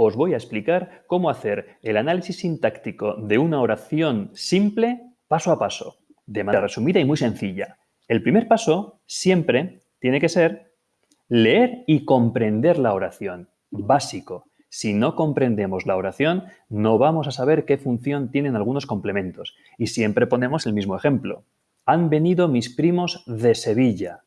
os voy a explicar cómo hacer el análisis sintáctico de una oración simple paso a paso, de manera resumida y muy sencilla. El primer paso siempre tiene que ser leer y comprender la oración, básico. Si no comprendemos la oración, no vamos a saber qué función tienen algunos complementos. Y siempre ponemos el mismo ejemplo. Han venido mis primos de Sevilla.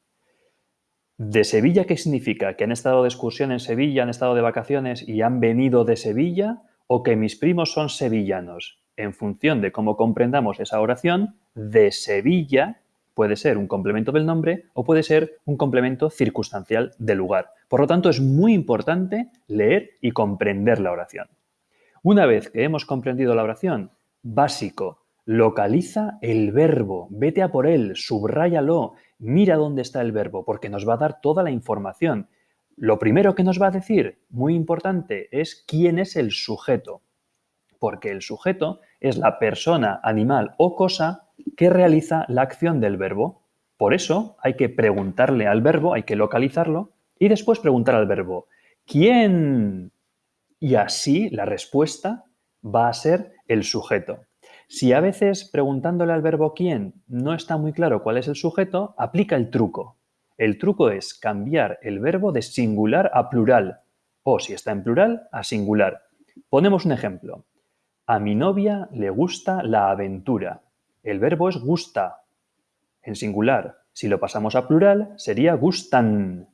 ¿De Sevilla qué significa? ¿Que han estado de excursión en Sevilla, han estado de vacaciones y han venido de Sevilla? ¿O que mis primos son sevillanos? En función de cómo comprendamos esa oración, de Sevilla puede ser un complemento del nombre o puede ser un complemento circunstancial del lugar. Por lo tanto, es muy importante leer y comprender la oración. Una vez que hemos comprendido la oración, básico, localiza el verbo, vete a por él, subráyalo, mira dónde está el verbo, porque nos va a dar toda la información. Lo primero que nos va a decir, muy importante, es quién es el sujeto, porque el sujeto es la persona, animal o cosa que realiza la acción del verbo. Por eso hay que preguntarle al verbo, hay que localizarlo y después preguntar al verbo, ¿quién? Y así la respuesta va a ser el sujeto. Si a veces preguntándole al verbo quién no está muy claro cuál es el sujeto, aplica el truco. El truco es cambiar el verbo de singular a plural o, si está en plural, a singular. Ponemos un ejemplo. A mi novia le gusta la aventura. El verbo es gusta, en singular. Si lo pasamos a plural, sería gustan.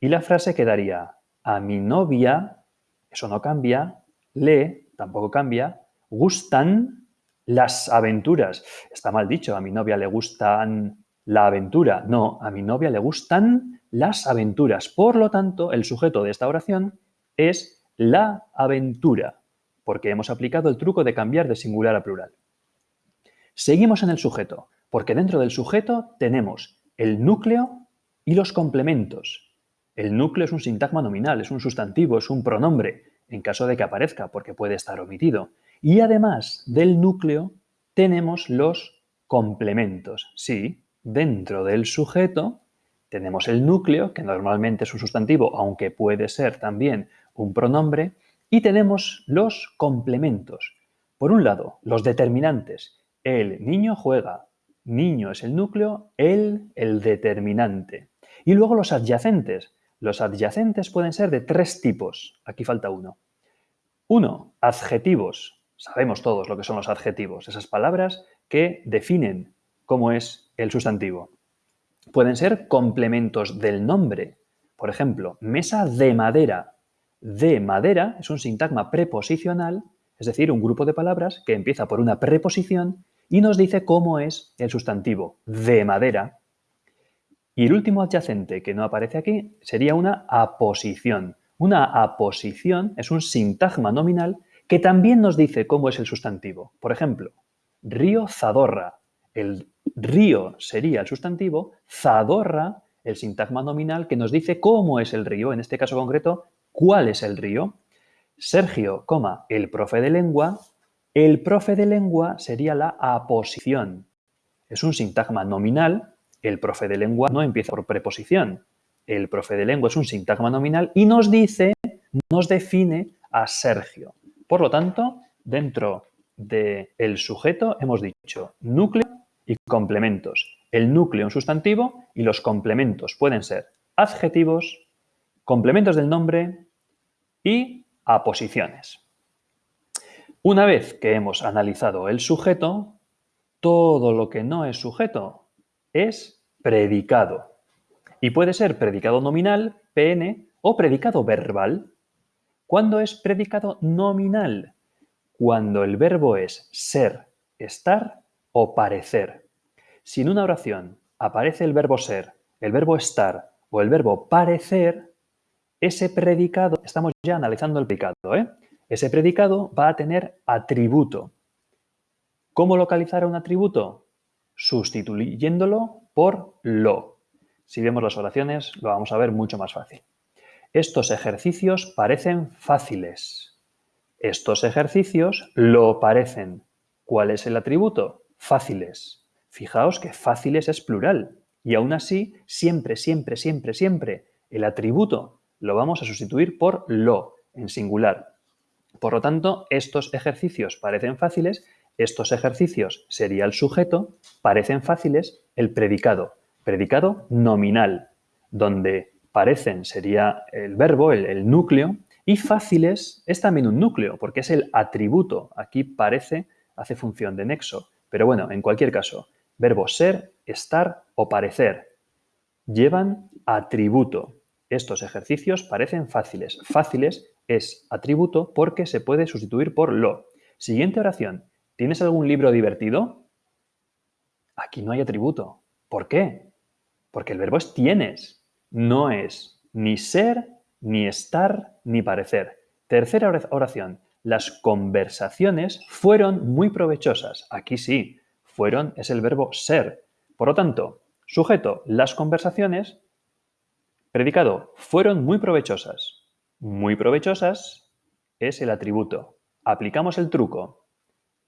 Y la frase quedaría, a mi novia, eso no cambia, le, tampoco cambia, gustan las aventuras. Está mal dicho, a mi novia le gustan la aventura. No, a mi novia le gustan las aventuras. Por lo tanto, el sujeto de esta oración es la aventura, porque hemos aplicado el truco de cambiar de singular a plural. Seguimos en el sujeto, porque dentro del sujeto tenemos el núcleo y los complementos. El núcleo es un sintagma nominal, es un sustantivo, es un pronombre, en caso de que aparezca, porque puede estar omitido. Y además del núcleo tenemos los complementos. Sí, dentro del sujeto tenemos el núcleo, que normalmente es un sustantivo, aunque puede ser también un pronombre, y tenemos los complementos. Por un lado, los determinantes, el niño juega. Niño es el núcleo, él el determinante. Y luego los adyacentes. Los adyacentes pueden ser de tres tipos. Aquí falta uno. Uno, adjetivos. Sabemos todos lo que son los adjetivos, esas palabras que definen cómo es el sustantivo. Pueden ser complementos del nombre. Por ejemplo, mesa de madera. De madera es un sintagma preposicional, es decir, un grupo de palabras que empieza por una preposición y nos dice cómo es el sustantivo de madera. Y el último adyacente que no aparece aquí sería una aposición. Una aposición es un sintagma nominal que también nos dice cómo es el sustantivo. Por ejemplo, río Zadorra. El río sería el sustantivo, Zadorra el sintagma nominal que nos dice cómo es el río, en este caso concreto, cuál es el río. Sergio, coma, el profe de lengua, el profe de lengua sería la aposición. Es un sintagma nominal. El profe de lengua no empieza por preposición. El profe de lengua es un sintagma nominal y nos dice, nos define a Sergio. Por lo tanto, dentro del sujeto hemos dicho núcleo y complementos. El núcleo un sustantivo y los complementos pueden ser adjetivos, complementos del nombre y aposiciones. Una vez que hemos analizado el sujeto, todo lo que no es sujeto es predicado. Y puede ser predicado nominal, PN, o predicado verbal. ¿Cuándo es predicado nominal? Cuando el verbo es ser, estar o parecer. Si en una oración aparece el verbo ser, el verbo estar o el verbo parecer, ese predicado, estamos ya analizando el predicado, ¿eh? Ese predicado va a tener atributo. ¿Cómo localizar un atributo? Sustituyéndolo por lo. Si vemos las oraciones, lo vamos a ver mucho más fácil. Estos ejercicios parecen fáciles. Estos ejercicios lo parecen. ¿Cuál es el atributo? Fáciles. Fijaos que fáciles es plural. Y aún así, siempre, siempre, siempre, siempre, el atributo lo vamos a sustituir por lo, en singular. Por lo tanto, estos ejercicios parecen fáciles, estos ejercicios sería el sujeto, parecen fáciles el predicado, predicado nominal, donde parecen sería el verbo, el, núcleo, y fáciles es también un núcleo, porque es el atributo. Aquí parece, hace función de nexo. Pero bueno, en cualquier caso, verbo ser, estar o parecer llevan atributo. Estos ejercicios parecen fáciles. Fáciles es atributo porque se puede sustituir por lo. Siguiente oración. ¿Tienes algún libro divertido? Aquí no hay atributo. ¿Por qué? Porque el verbo es tienes. No es ni ser, ni estar, ni parecer. Tercera oración. Las conversaciones fueron muy provechosas. Aquí sí. Fueron es el verbo ser. Por lo tanto, sujeto, las conversaciones. Predicado, fueron muy provechosas. Muy provechosas es el atributo. Aplicamos el truco.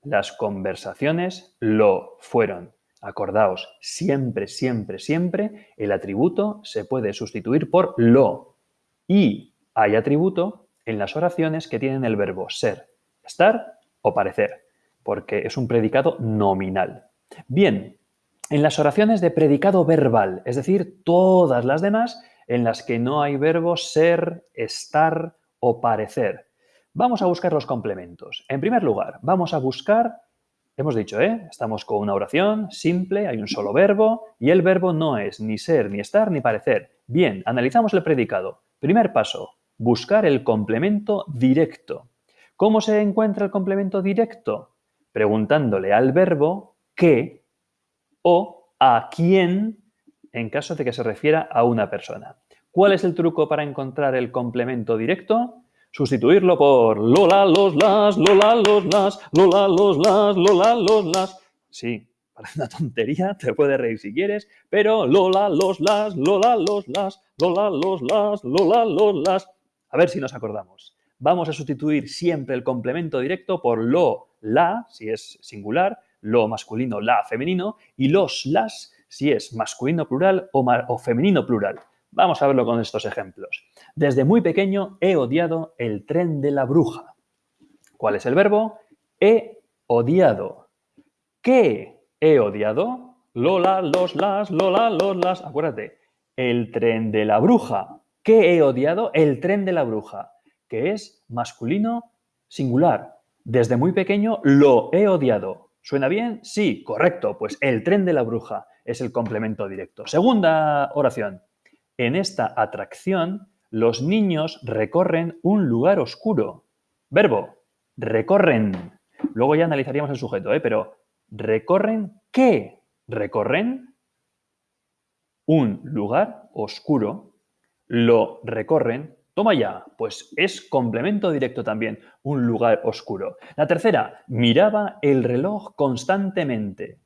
Las conversaciones lo fueron. Acordaos, siempre, siempre, siempre el atributo se puede sustituir por lo. Y hay atributo en las oraciones que tienen el verbo ser, estar o parecer, porque es un predicado nominal. Bien, en las oraciones de predicado verbal, es decir, todas las demás en las que no hay verbo ser, estar o parecer. Vamos a buscar los complementos. En primer lugar, vamos a buscar, hemos dicho, ¿eh? estamos con una oración simple, hay un solo verbo y el verbo no es ni ser, ni estar, ni parecer. Bien, analizamos el predicado. Primer paso, buscar el complemento directo. ¿Cómo se encuentra el complemento directo? Preguntándole al verbo qué o a quién en caso de que se refiera a una persona. ¿Cuál es el truco para encontrar el complemento directo? Sustituirlo por Lola, los, las, Lola, los, las, Lola, los, las, Lola, los, las. Sí, parece una tontería, te puedes reír si quieres, pero Lola, los, las, Lola, los, las, Lola, los, las, Lola, los, las. A ver si nos acordamos. Vamos a sustituir siempre el complemento directo por lo, la, si es singular, lo masculino, la femenino, y los, las, si es masculino plural o, femenino plural. Vamos a verlo con estos ejemplos. Desde muy pequeño he odiado el tren de la bruja. ¿Cuál es el verbo? He odiado. ¿Qué he odiado? Lola, los, las, Lola, los, las. Acuérdate, el tren de la bruja. ¿Qué he odiado? El tren de la bruja, que es masculino singular. Desde muy pequeño lo he odiado. ¿Suena bien? Sí, correcto. Pues el tren de la bruja es el complemento directo. Segunda oración. En esta atracción, los niños recorren un lugar oscuro. Verbo, recorren. Luego ya analizaríamos el sujeto, ¿eh? pero ¿recorren qué? Recorren un lugar oscuro. Lo recorren Toma ya, pues es complemento directo también, un lugar oscuro. La tercera, miraba el reloj constantemente.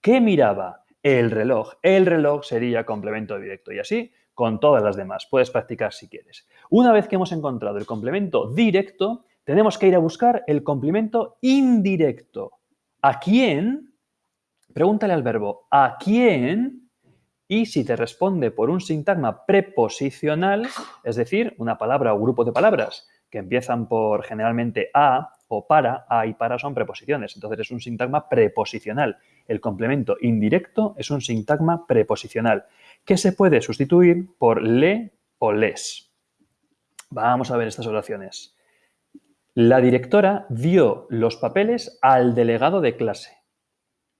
¿Qué miraba? El reloj. El reloj sería complemento directo y así con todas las demás. Puedes practicar si quieres. Una vez que hemos encontrado el complemento directo, tenemos que ir a buscar el complemento indirecto. ¿A quién? Pregúntale al verbo ¿a quién? Y si te responde por un sintagma preposicional, es decir, una palabra o grupo de palabras que empiezan por generalmente a o para, a y para son preposiciones. Entonces es un sintagma preposicional. El complemento indirecto es un sintagma preposicional que se puede sustituir por le o les. Vamos a ver estas oraciones. La directora dio los papeles al delegado de clase.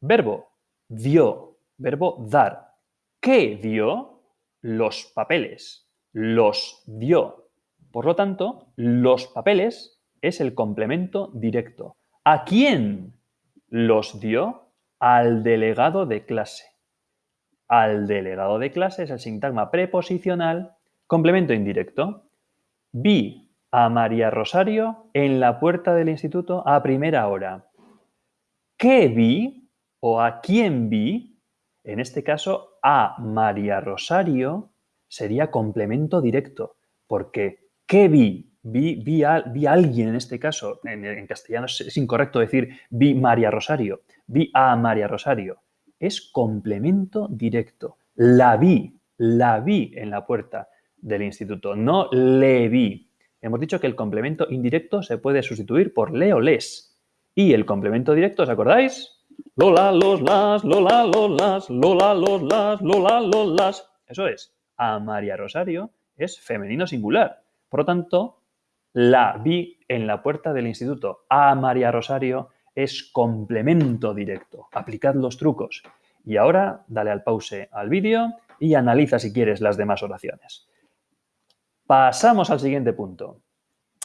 Verbo, dio. Verbo, dar. ¿Qué dio? Los papeles. Los dio. Por lo tanto, los papeles es el complemento directo. ¿A quién los dio? Al delegado de clase. Al delegado de clase es el sintagma preposicional, complemento indirecto. Vi a María Rosario en la puerta del instituto a primera hora. ¿Qué vi o a quién vi? En este caso, a María Rosario sería complemento directo, porque ¿qué vi? Vi, vi, a, alguien en este caso, en, castellano es, incorrecto decir vi María Rosario, vi a María Rosario. Es complemento directo. La vi, la vi en la puerta del instituto, no le vi. hemos dicho que el complemento indirecto se puede sustituir por le o les. Y el complemento directo, ¿os acordáis? Lola, los, las, Lola, los, las, Lola, los, las, Lola, los, las. Eso es, a María Rosario es femenino singular. Por lo tanto, la vi en la puerta del instituto. A María Rosario es complemento directo. Aplicad los trucos. Y ahora dale al pause al vídeo y analiza si quieres las demás oraciones. Pasamos al siguiente punto.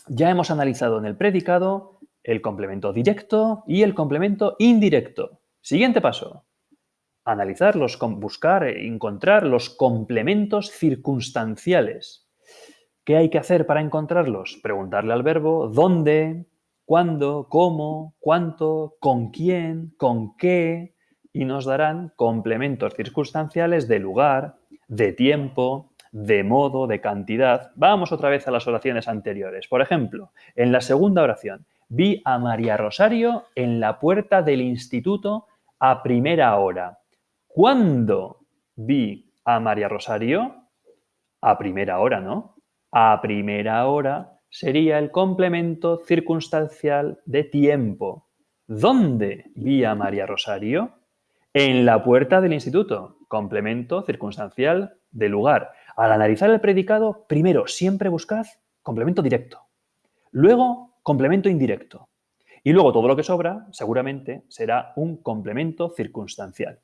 Ya hemos analizado en el predicado el complemento directo y el complemento indirecto. Siguiente paso. Analizar, los, buscar, encontrar los complementos circunstanciales. ¿Qué hay que hacer para encontrarlos? Preguntarle al verbo dónde, cuándo, cómo, cuánto, con quién, con qué, y nos darán complementos circunstanciales de lugar, de tiempo, de modo, de cantidad. Vamos otra vez a las oraciones anteriores. Por ejemplo, en la segunda oración, vi a María Rosario en la puerta del instituto a primera hora. ¿Cuándo vi a María Rosario? A primera hora, ¿no? A primera hora sería el complemento circunstancial de tiempo. ¿Dónde vi a María Rosario? En la puerta del instituto, complemento circunstancial de lugar. Al analizar el predicado, primero siempre buscad complemento directo. Luego, complemento indirecto. Y luego todo lo que sobra, seguramente, será un complemento circunstancial.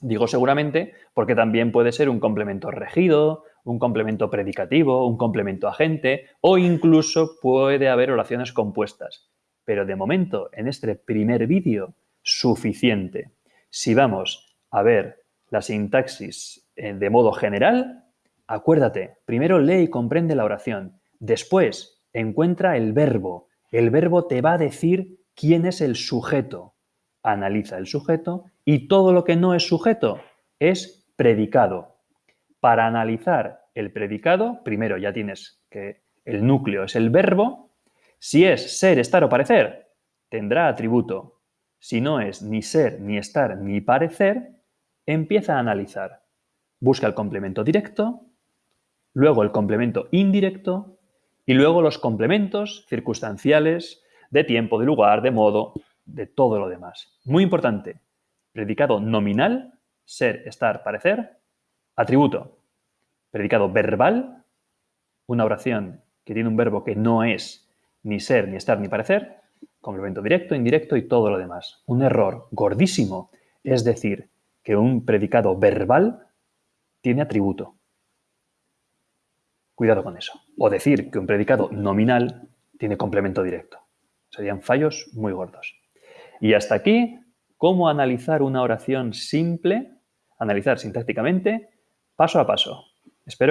Digo seguramente porque también puede ser un complemento regido, un complemento predicativo, un complemento agente o incluso puede haber oraciones compuestas. Pero de momento, en este primer vídeo, suficiente. Si vamos a ver la sintaxis eh, de modo general, Acuérdate, primero lee y comprende la oración. Después, encuentra el verbo. El verbo te va a decir quién es el sujeto. Analiza el sujeto y todo lo que no es sujeto es predicado. Para analizar el predicado, primero ya tienes que el núcleo es el verbo. Si es ser, estar o parecer, tendrá atributo. Si no es ni ser, ni estar, ni parecer, empieza a analizar. Busca el complemento directo, luego el complemento indirecto y luego los complementos circunstanciales de tiempo, de lugar, de modo, de todo lo demás. Muy importante, predicado nominal, ser, estar, parecer, atributo. Predicado verbal, una oración que tiene un verbo que no es ni ser, ni estar, ni parecer, complemento directo, indirecto y todo lo demás. Un error gordísimo es decir que un predicado verbal tiene atributo. Cuidado con eso. O decir que un predicado nominal tiene complemento directo. Serían fallos muy gordos. Y hasta aquí, cómo analizar una oración simple, analizar sintácticamente, paso a paso. Espero que